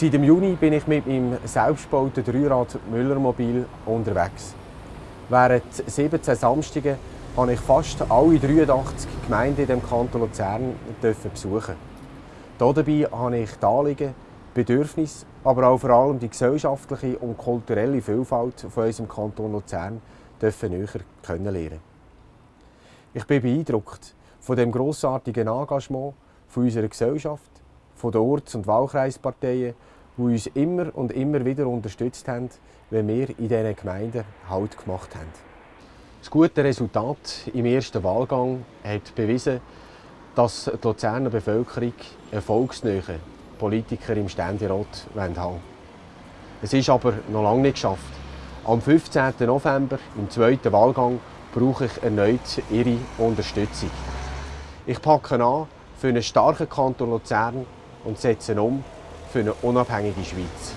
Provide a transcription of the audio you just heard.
Seit dem Juni bin ich mit meinem selbstgebauten Dreirad Müllermobil unterwegs. Während 17 Samstagen habe ich fast alle 83 Gemeinden in dem Kanton Luzern besuchen. Dabei habe ich die Anliegen, Bedürfnisse, aber auch vor allem die gesellschaftliche und kulturelle Vielfalt von unserem Kanton Luzern näher kennenlernen. Ich bin beeindruckt von dem grossartigen Engagement unserer Gesellschaft, von den Orts- und Wahlkreisparteien, die uns immer und immer wieder unterstützt haben, wenn wir in diesen Gemeinden Halt gemacht haben. Das gute Resultat im ersten Wahlgang hat bewiesen, dass die Luzerner Bevölkerung erfolgsnähe Politiker im Ständerat haben wollen. Es ist aber noch lange nicht geschafft. Am 15. November, im zweiten Wahlgang, brauche ich erneut Ihre Unterstützung. Ich packe an für einen starken Kanton Luzern und setze um für eine unabhängige Schweiz.